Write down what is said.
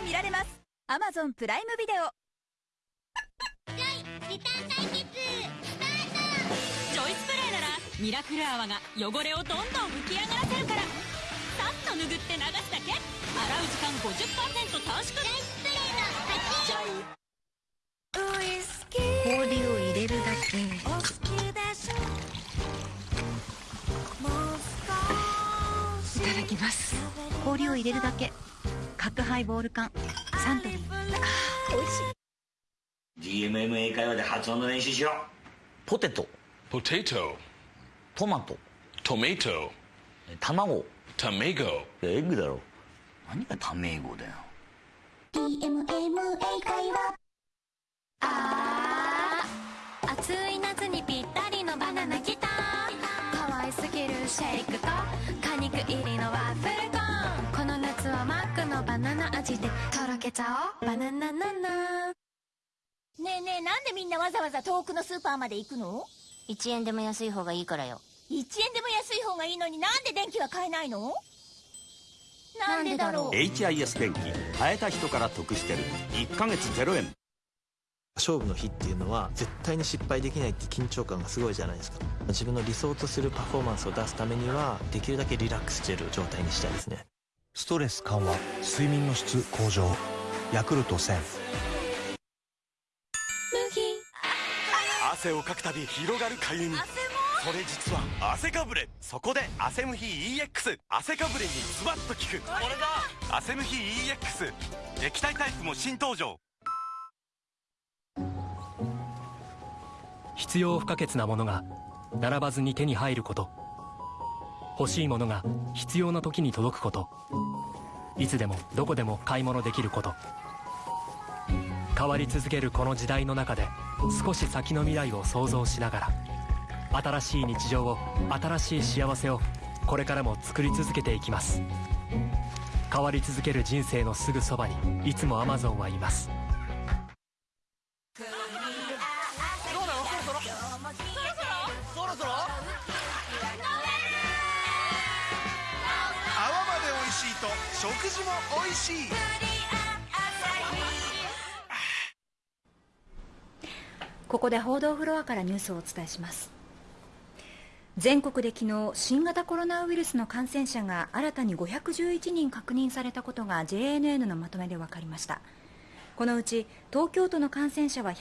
が見られます。Amazon プライムビデオ。リターン対決スタージョイスプレーならミラクル泡が汚れをどんどん浮き上がらせるから。さっと拭って流すだけ。洗う時間50%短縮トジョイスプレーの勝ち氷を入れるだけいただきます。氷を入れるだけ角ハイボール缶。サントリー。あー美味しい GMM 英会話で発音の練習しようポテト。Potato, トマト。Tomato, 卵。Tomago, エッグだろ。何がタメ語だよ。DMM 英会話。あー。暑い夏にぴったりのバナナきた可愛すぎるシェイクとナナ味でとろけちゃおう。バナナナナ。ねえねえなんでみんなわざわざ遠くのスーパーまで行くの？1円でも安い方がいいからよ。1円でも安い方がいいのになんで電気は買えないの？なんでだろう？HIS 電機変えた人から得してる。1ヶ月0円。勝負の日っていうのは絶対に失敗できないって緊張感がすごいじゃないですか。自分の理想とするパフォーマンスを出すためにはできるだけリラックスしてる状態にしたいですねストレス緩和睡眠の質向上ヤクルト1000汗をかくたび広がるかゆみそれ実は汗かぶれ。そこで汗ムヒ EX 汗かぶれにズバッと効く。これだ。汗ムヒ EX 液体タイプも新登場。必要不可欠なものが並ばずに手に入ること欲しいものが必要な時に届くこと。いつでもどこでも買い物できること。変わり続けるこの時代の中で少し先の未来を想像しながら新しい日常を新しい幸せをこれからも作り続けていきます。変わり続ける人生のすぐそばにいつもアマゾンはいます。どうなの？そろそろ？そろそろ？そろ食事も美味しい。ここで報道フロアからニュースをお伝えします。全国で昨日新型コロナウイルスの感染者が新たに511人確認されたことが JNN のまとめで分かりました。このうち東京都の感染者は